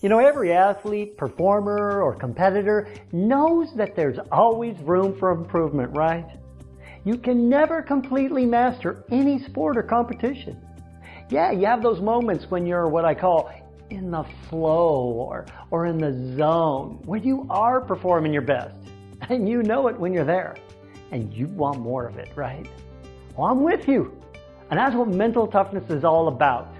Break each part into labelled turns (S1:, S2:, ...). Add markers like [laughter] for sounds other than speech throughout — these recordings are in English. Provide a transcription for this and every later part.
S1: You know, every athlete, performer, or competitor knows that there's always room for improvement, right? You can never completely master any sport or competition. Yeah, you have those moments when you're what I call in the flow or, or in the zone, where you are performing your best. [laughs] And you know it when you're there. And you want more of it, right? Well, I'm with you. And that's what mental toughness is all about.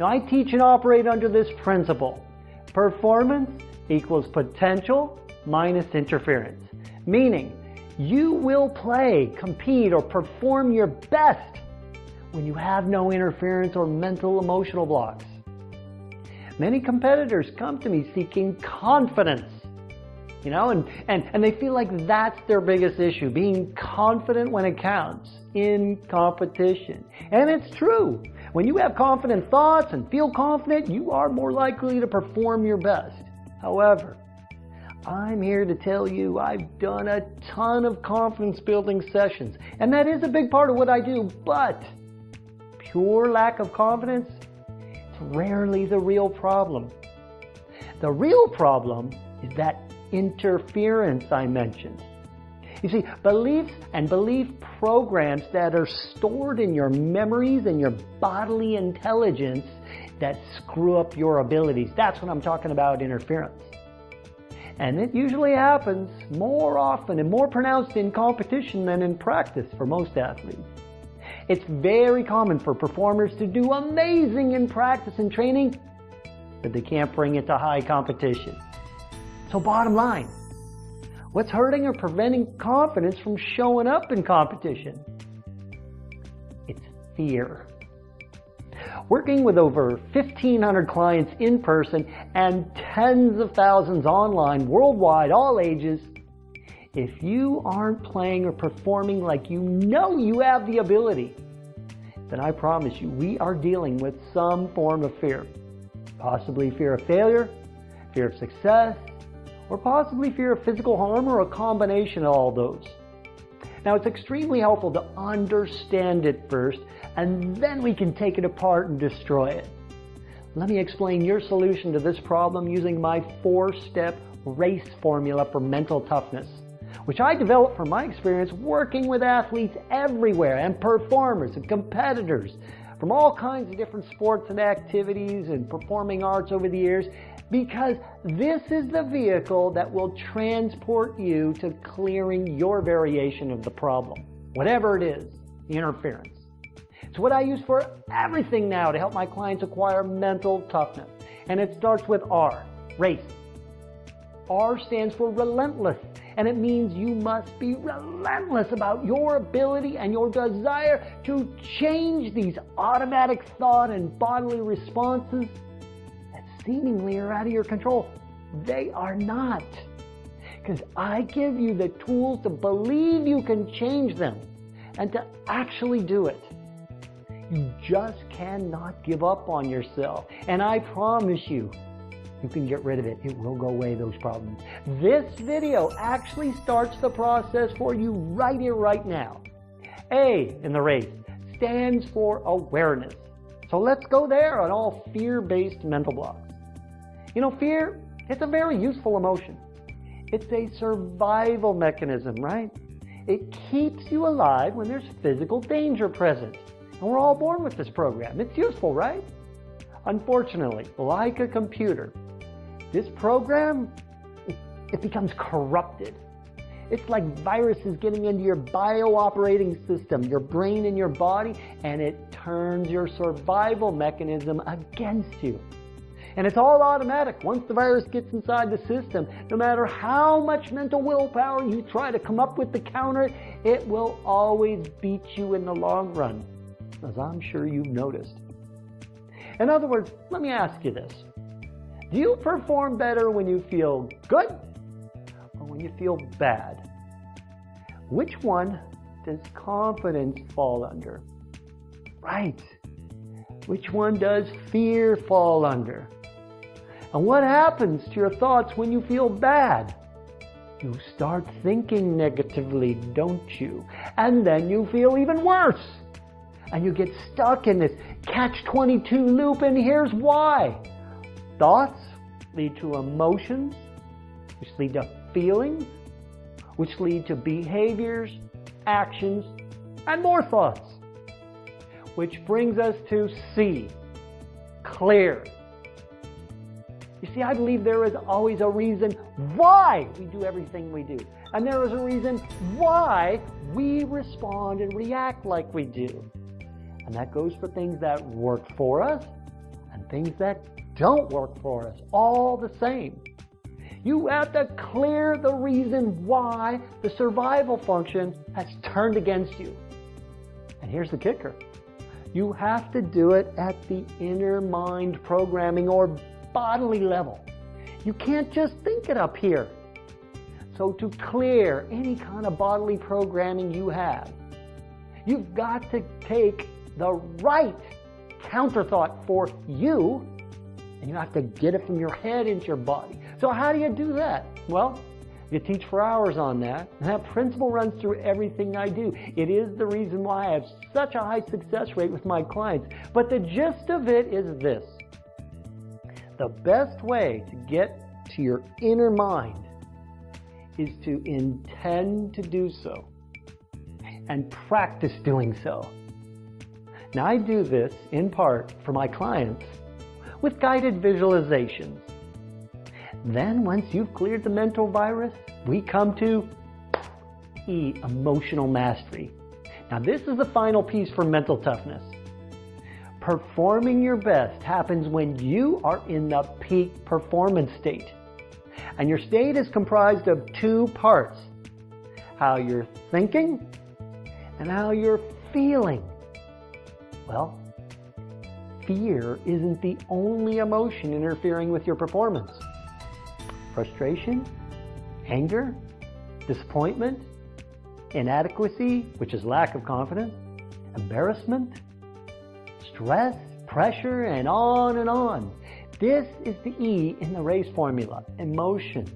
S1: Now, I teach and operate under this principle. Performance equals potential minus interference. Meaning, you will play, compete, or perform your best when you have no interference or mental emotional blocks. Many competitors come to me seeking confidence. You know, and, and, and they feel like that's their biggest issue, being confident when it counts in competition. And it's true. When you have confident thoughts and feel confident, you are more likely to perform your best. However, I'm here to tell you I've done a ton of confidence building sessions, and that is a big part of what I do, but pure lack of confidence is rarely the real problem. The real problem is that interference I mentioned. You see, beliefs and belief programs that are stored in your memories and your bodily intelligence that screw up your abilities. That's what I'm talking about interference. And it usually happens more often and more pronounced in competition than in practice for most athletes. It's very common for performers to do amazing in practice and training, but they can't bring it to high competition. So bottom line, what's hurting or preventing confidence from showing up in competition? It's fear. Working with over 1,500 clients in person and tens of thousands online worldwide, all ages, if you aren't playing or performing like you know you have the ability, then I promise you, we are dealing with some form of fear. Possibly fear of failure, fear of success, or possibly fear of physical harm or a combination of all those. Now, it's extremely helpful to understand it first, and then we can take it apart and destroy it. Let me explain your solution to this problem using my four-step race formula for mental toughness, which I developed from my experience working with athletes everywhere and performers and competitors from all kinds of different sports and activities and performing arts over the years because this is the vehicle that will transport you to clearing your variation of the problem, whatever it is, the interference. It's what I use for everything now to help my clients acquire mental toughness. And it starts with R, race. R stands for relentless, and it means you must be relentless about your ability and your desire to change these automatic thought and bodily responses that seemingly are out of your control. They are not. Because I give you the tools to believe you can change them and to actually do it. You just cannot give up on yourself. And I promise you, you can get rid of it. It will go away, those problems. This video actually starts the process for you right here, right now. A in the race stands for awareness. So let's go there on all fear-based mental blocks. You know, fear, it's a very useful emotion. It's a survival mechanism, right? It keeps you alive when there's physical danger present. And we're all born with this program. It's useful, right? Unfortunately, like a computer, this program, it becomes corrupted. It's like viruses getting into your bio-operating system, your brain and your body, and it turns your survival mechanism against you. And it's all automatic. Once the virus gets inside the system, no matter how much mental willpower you try to come up with to counter it, it will always beat you in the long run, as I'm sure you've noticed. In other words, let me ask you this. Do you perform better when you feel good or when you feel bad? Which one does confidence fall under? Right. Which one does fear fall under? And what happens to your thoughts when you feel bad? You start thinking negatively, don't you? And then you feel even worse. And you get stuck in this catch-22 loop, and here's why. Thoughts lead to emotions, which lead to feelings, which lead to behaviors, actions, and more thoughts. Which brings us to C, clear. You see, I believe there is always a reason why we do everything we do. And there is a reason why we respond and react like we do. And that goes for things that work for us and things that don't work for us, all the same. You have to clear the reason why the survival function has turned against you. And here's the kicker. You have to do it at the inner mind programming or bodily level. You can't just think it up here. So to clear any kind of bodily programming you have, you've got to take the right counterthought for you, and you have to get it from your head into your body. So how do you do that? Well, you teach for hours on that. And that principle runs through everything I do. It is the reason why I have such a high success rate with my clients. But the gist of it is this. The best way to get to your inner mind is to intend to do so and practice doing so. Now I do this in part for my clients with guided visualizations. Then once you've cleared the mental virus, we come to E, emotional mastery. Now this is the final piece for mental toughness. Performing your best happens when you are in the peak performance state. And your state is comprised of two parts. How you're thinking and how you're feeling. Well, fear isn't the only emotion interfering with your performance. Frustration, anger, disappointment, inadequacy, which is lack of confidence, embarrassment, stress, pressure, and on and on. This is the E in the RACE formula, emotion.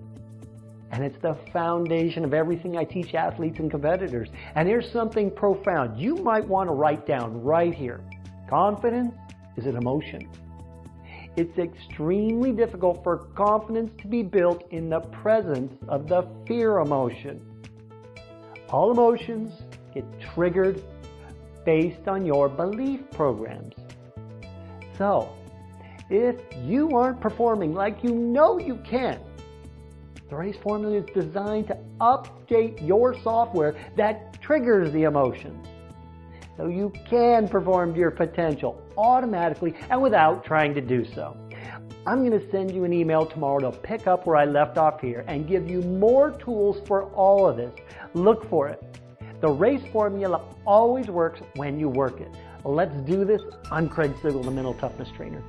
S1: And it's the foundation of everything I teach athletes and competitors. And here's something profound. You might want to write down right here. Confidence is an emotion. It's extremely difficult for confidence to be built in the presence of the fear emotion. All emotions get triggered based on your belief programs. So, if you aren't performing like you know you can, the RACE formula is designed to update your software that triggers the emotions. So you can perform to your potential automatically and without trying to do so. I'm going to send you an email tomorrow to pick up where I left off here and give you more tools for all of this. Look for it. The RACE formula always works when you work it. Let's do this. I'm Craig Sigl, the Mental Toughness Trainer.